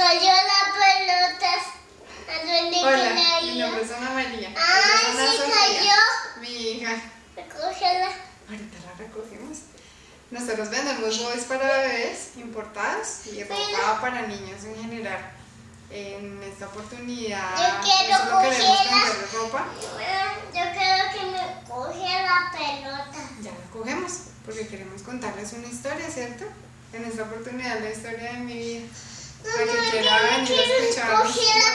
cayó la pelota. ¿A dónde Hola, mi nombre es Ana María. Ah, Ana sí Sofía, cayó. Mi hija. Recógela. Ahorita la recogemos. Nosotros vendemos boys para bebés importados y ropa para niños en general. En esta oportunidad, Yo quiero solo queremos ropa. Yo quiero que me coge la pelota. Ya la cogemos porque queremos contarles una historia, ¿cierto? En esta oportunidad, la historia de mi vida. Para